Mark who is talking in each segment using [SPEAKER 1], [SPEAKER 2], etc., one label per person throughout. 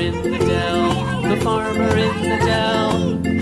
[SPEAKER 1] in the dell, the farmer in the dell.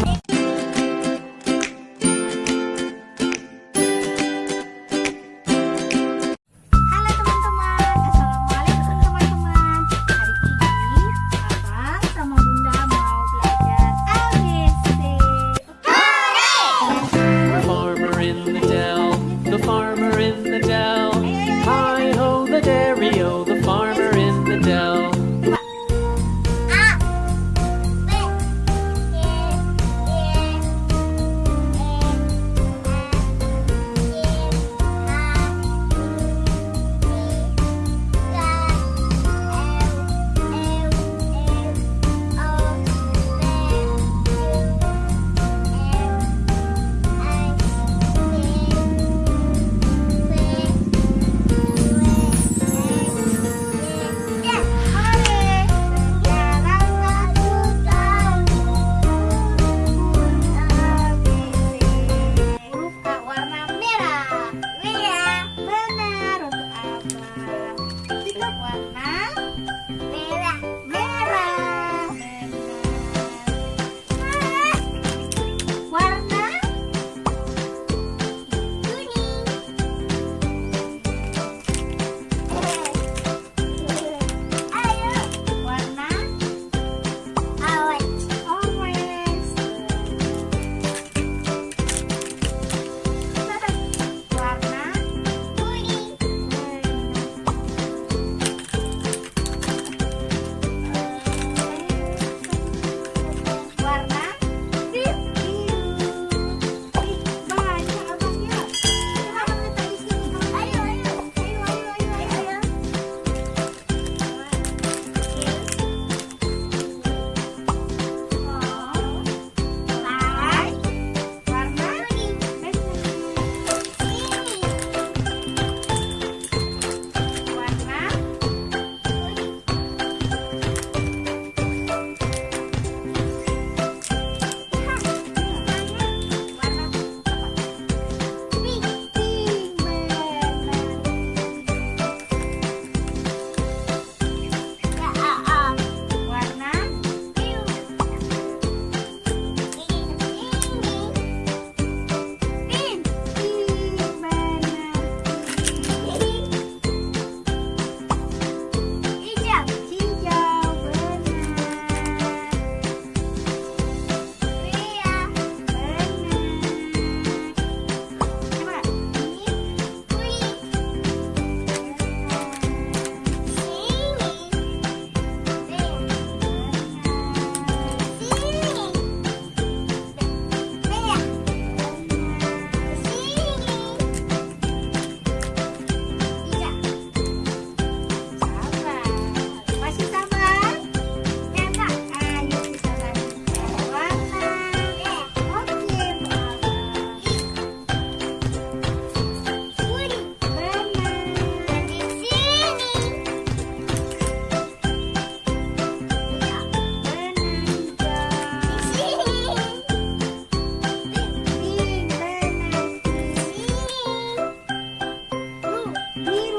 [SPEAKER 1] Here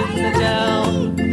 [SPEAKER 1] in the dell.